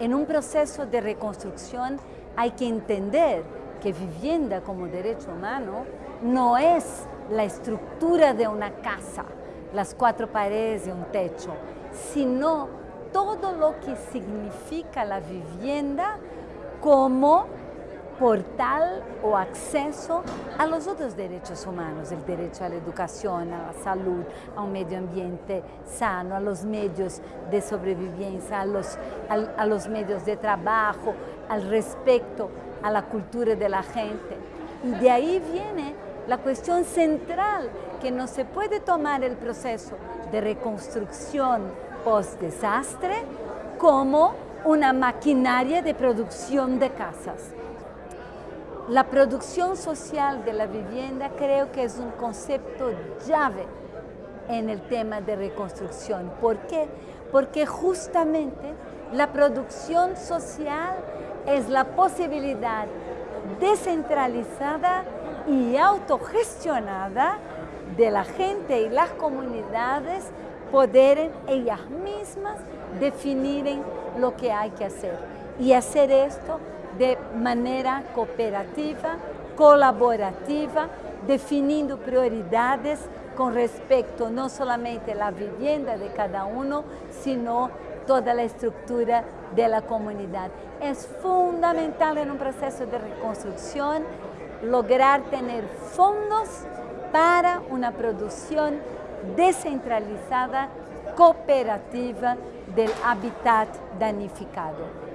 En un proceso de reconstrucción hay que entender que vivienda como derecho humano no es la estructura de una casa, las cuatro paredes y un techo, sino todo lo que significa la vivienda como portal o acceso a los otros derechos humanos, el derecho a la educación, a la salud, a un medio ambiente sano, a los medios de sobrevivencia, a los, a, los medios de trabajo, al respecto a la cultura de la gente. Y de ahí viene la cuestión central, que no se puede tomar el proceso de reconstrucción post-desastre como una maquinaria de producción de casas. La producción social de la vivienda creo que es un concepto llave en el tema de reconstrucción. ¿Por qué? Porque justamente la producción social es la posibilidad descentralizada y autogestionada de la gente y las comunidades poder ellas mismas definir lo que hay que hacer y hacer esto de manera cooperativa, colaborativa, definiendo prioridades con respecto no solamente a la vivienda de cada uno, sino toda la estructura de la comunidad. Es fundamental en un proceso de reconstrucción lograr tener fondos para una producción descentralizada, cooperativa del hábitat danificado.